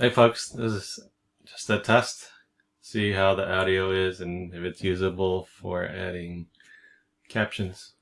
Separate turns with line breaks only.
Hey folks, this is just a test. See how the audio is and if it's usable for adding captions.